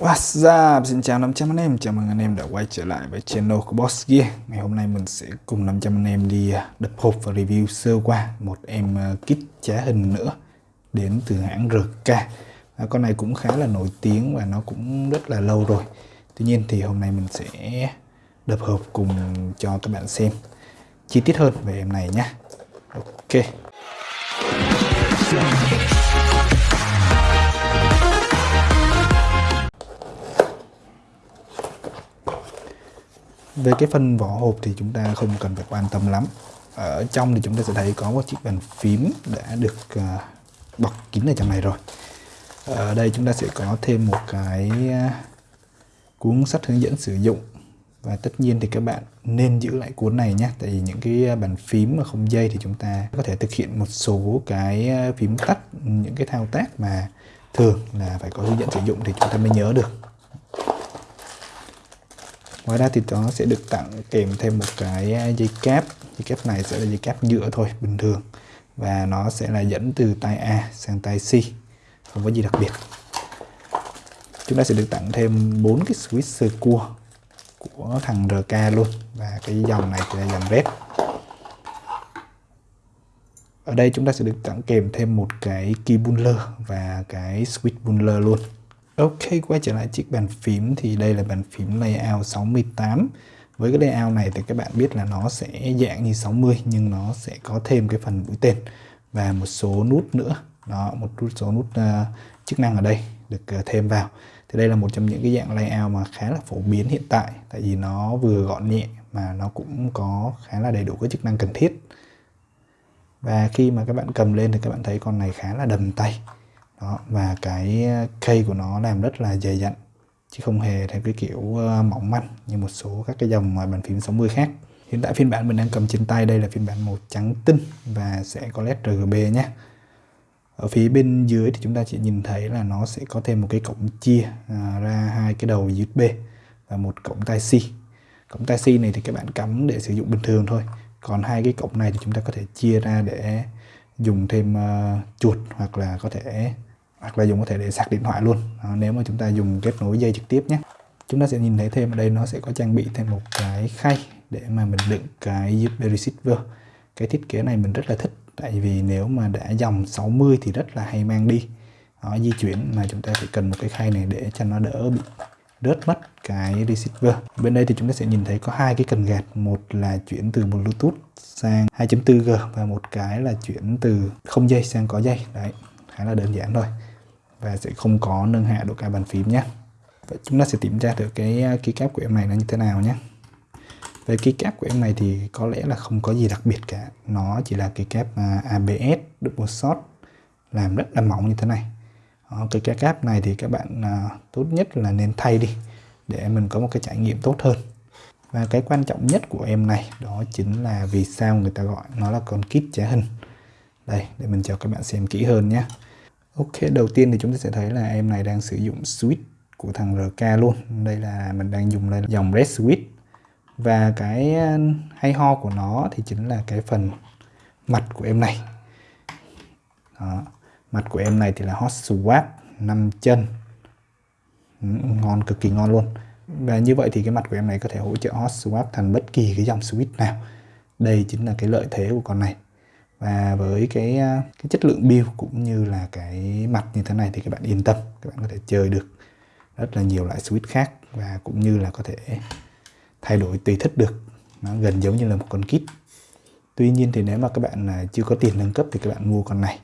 What's up? Xin chào 500 anh em, chào mừng anh em đã quay trở lại với channel của Boss Gear. Ngày hôm nay mình sẽ cùng 500 anh em đi à, đập hộp và review sơ qua một em à, kit trá hình nữa đến từ hãng RK à, Con này cũng khá là nổi tiếng và nó cũng rất là lâu rồi. Tuy nhiên thì hôm nay mình sẽ đập hộp cùng cho các bạn xem chi tiết hơn về em này nhé Ok. Về cái phần vỏ hộp thì chúng ta không cần phải quan tâm lắm. Ở trong thì chúng ta sẽ thấy có một chiếc bàn phím đã được uh, bọc kín ở trong này rồi. Ở đây chúng ta sẽ có thêm một cái ờ, cuốn sách hướng dẫn sử dụng. Và tất nhiên thì các bạn nên giữ lại cuốn này nhé tại vì những cái ờ, bàn phím mà không dây thì chúng ta có thể thực hiện một số cái phím tắt những cái thao tác mà thường là phải có hướng dẫn sử dụng thì chúng ta mới nhớ được ngoài ra thì nó sẽ được tặng kèm thêm một cái à, dây cáp. Dây cáp này sẽ là dây cáp nhựa thôi, bình thường. Và nó sẽ là dẫn từ tay A sang tay C, không có gì đặc biệt. Chúng ta sẽ được tặng thêm bốn cái switch cua của thằng RK luôn. Và cái dòng này thì là dòng red ở đây chúng ta sẽ được tặng kèm thêm một cái key buller và cái switch buller luôn. Ok, quay trở lại chiếc bàn phím thì đây là bàn phím layout 68 Với cái layout này thì các bạn biết là nó sẽ dạng như 60 nhưng nó sẽ có thêm cái phần mũi tên và một số nút nữa. Đó một số nút uh, chức năng ở đây được uh, thêm vào. Thì đây là một trong những cái dạng layout mà khá là phổ biến hiện tại tại vì nó vừa gọn nhẹ mà nó cũng có khá là đầy đủ các chức năng cần thiết. Và khi mà các bạn cầm lên thì các bạn thấy con này khá là đầm tay đó, và cái ờ, cây của nó làm rất là dày dặn chứ không hề theo cái kiểu ờ, mỏng manh như một số các cái dòng bàn phím 60 khác. Hiện tại phiên bản mình đang cầm trên tay đây là phiên bản màu trắng tinh và sẽ có led RGB nhé. Ở phía bên dưới thì chúng ta chỉ nhìn thấy là nó sẽ có thêm một cái cổng chia à, ra hai cái đầu USB và một cổng tai C. Cổng tai C này thì các bạn cắm để sử dụng bình thường thôi còn hai cái cổng này thì chúng ta có thể chia ra để dùng thêm uh, chuột hoặc là có thể hoặc là dùng có thể để sạc điện thoại luôn. À, nếu mà chúng ta dùng kết nối dây trực tiếp nhé. Chúng ta sẽ nhìn thấy thêm ở đây nó sẽ có trang bị thêm một cái khay để mà mình đựng cái USB receiver. Cái thiết kế này mình rất là thích tại vì nếu mà đã dòng 60 thì rất là hay mang đi. Đó, di chuyển mà chúng ta phải cần một cái khay này để cho nó đỡ bị rớt mất cái receiver. Bên đây thì chúng ta sẽ nhìn thấy có hai cái cần gạt. Một là chuyển từ bluetooth sang 2.4G và một cái là chuyển từ không dây sang có dây. Đấy khá là đơn giản thôi và sẽ không có nâng hạ độ cao bàn phím nhé. Vậy chúng ta sẽ kiểm tra được cái à, keycap của em này nó như thế nào nhé. Về keycap của em này thì có lẽ là không có gì đặc biệt cả. Nó chỉ là keycap à, ABS double shot làm rất là mỏng như thế này. Cái cái keycap này thì các bạn à, tốt nhất là nên thay đi để mình có một cái trải nghiệm tốt hơn. Và cái quan trọng nhất của em này đó chính là vì sao người ta gọi nó là con kit trá hình. Đây để mình cho các bạn xem kỹ hơn nhé. Ok, đầu tiên thì chúng ta sẽ thấy là em này đang sử dụng switch của thằng RK luôn. Đây là mình đang dùng đây là dòng Red Switch. Và cái ờ, hay ho của nó thì chính là cái phần mặt của em này. Đó. mặt của em này thì là hot swap 5 chân. Ừ, ngon, cực kỳ ngon luôn. Và như vậy thì cái mặt của em này có thể hỗ trợ hot swap thành bất kỳ cái dòng switch nào. Đây chính là cái lợi thế của con này và với cái à, cái chất lượng build cũng như là cái mặt như thế này thì các bạn yên tâm, các bạn có thể chơi được rất là nhiều loại switch khác và cũng như là có thể thay đổi tùy thích được. Nó gần giống như là một con kit. Tuy nhiên thì nếu mà các bạn chưa có tiền nâng cấp thì các bạn mua con này.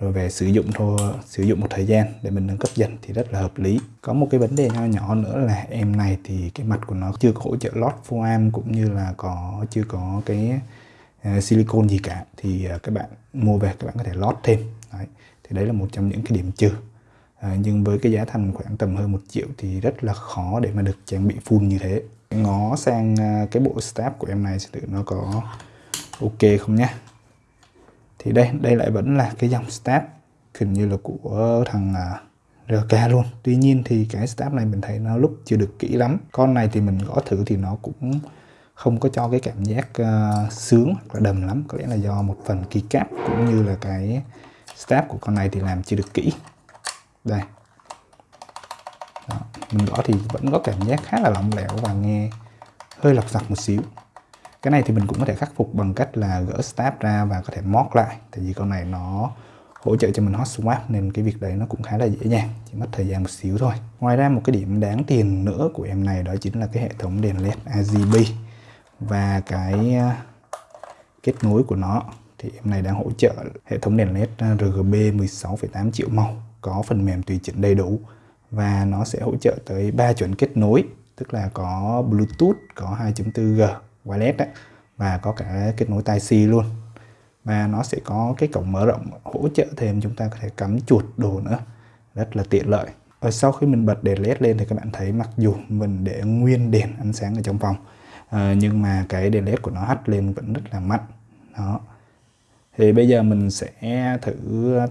Rồi về sử dụng thôi sử dụng một thời gian để mình nâng cấp dần thì rất là hợp lý. Có một cái vấn đề nho nhỏ nữa là em này thì cái mặt của nó chưa có hỗ trợ lót foam cũng như là có, chưa có cái À, silicon gì cả thì à, các bạn mua về các bạn có thể lót thêm. Đấy. thì đấy là một trong những cái điểm trừ. À, nhưng với cái giá thành khoảng tầm hơn một triệu thì rất là khó để mà được trang bị full như thế. Ngó sang à, cái bộ staff của em này thử nó có ok không nhé thì đây đây lại vẫn là cái dòng staff hình như là của thằng à, RK luôn. Tuy nhiên thì cái staff này mình thấy nó lúc chưa được kỹ lắm. Con này thì mình gõ thử thì nó cũng không có cho cái cảm giác uh, sướng hoặc là đầm lắm. Có lẽ là do một phần keycap cũng như là cái stab của con này thì làm chưa được kỹ. Đây. Đó. mình gõ thì vẫn có cảm giác khá là lỏng lẻo và nghe hơi lọc sặc một xíu. Cái này thì mình cũng có thể khắc phục bằng cách là gỡ stab ra và có thể móc lại tại vì con này nó hỗ trợ cho mình hot swap nên cái việc đấy nó cũng khá là dễ dàng chỉ mất thời gian một xíu thôi. Ngoài ra một cái điểm đáng tiền nữa của em này đó chính là cái hệ thống đèn led RGB và cái ờ, kết nối của nó. Thì em này đang hỗ trợ hệ thống đèn led RGB 16,8 triệu màu có phần mềm tùy chỉnh đầy đủ. Và nó sẽ hỗ trợ tới 3 chuẩn kết nối tức là có Bluetooth có 2.4G wireless đấy, và có cả kết nối tai C luôn. Và nó sẽ có cái cổng mở rộng hỗ trợ thêm chúng ta có thể cắm chuột đồ nữa. Rất là tiện lợi. Ở sau khi mình bật đèn led lên thì các bạn thấy mặc dù mình để nguyên đèn ánh sáng ở trong phòng à, nhưng mà cái đèn led của nó hắt lên vẫn rất là mạnh đó. Thì bây giờ mình sẽ thử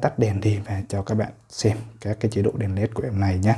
tắt đèn đi và cho các bạn xem các cái chế độ đèn led của em này nhé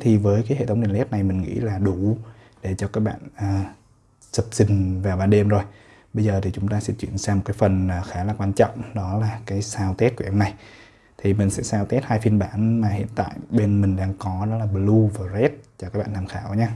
thì với cái hệ thống đèn led này mình nghĩ là đủ để cho các bạn à, sập sình vào ban đêm rồi. Bây giờ thì chúng ta sẽ chuyển sang một cái phần à, khá là quan trọng đó là cái sao test của em này. Thì mình sẽ sao test hai phiên bản mà hiện tại bên mình đang có đó là blue và red cho các bạn tham khảo nhé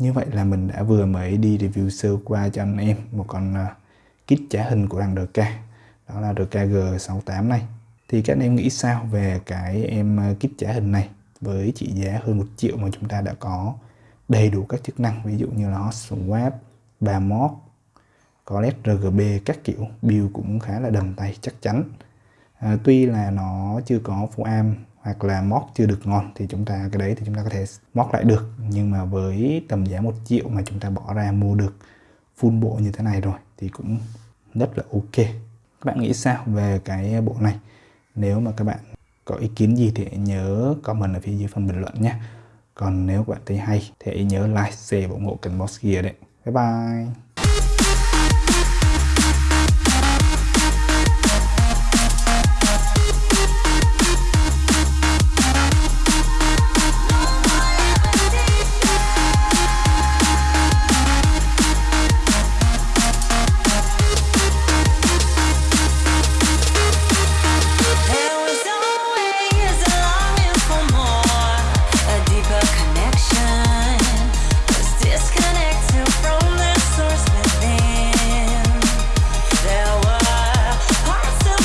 Như vậy là mình đã vừa mới đi review sơ qua cho anh em một con uh, kit trả hình của thằng RK đó là RK G68 này. Thì các anh em nghĩ sao về cái em uh, kit trả hình này? Với trị giá hơn 1 triệu mà chúng ta đã có đầy đủ các chức năng ví dụ như là hot swap, ba mod, có led RGB các kiểu. Build cũng khá là đầm tay chắc chắn. À, tuy là nó chưa có full arm hoặc là mót chưa được ngon thì chúng ta cái đấy thì chúng ta có thể mót lại được. Nhưng mà với tầm giá một triệu mà chúng ta bỏ ra mua được full bộ như thế này rồi thì cũng rất là ok. Các bạn nghĩ sao về cái bộ này? Nếu mà các bạn có ý kiến gì thì nhớ comment ở phía dưới phần bình luận nhé. Còn nếu các bạn thấy hay thì hãy nhớ like, share và ủng hộ kênh Boss Gear đấy. Bye bye!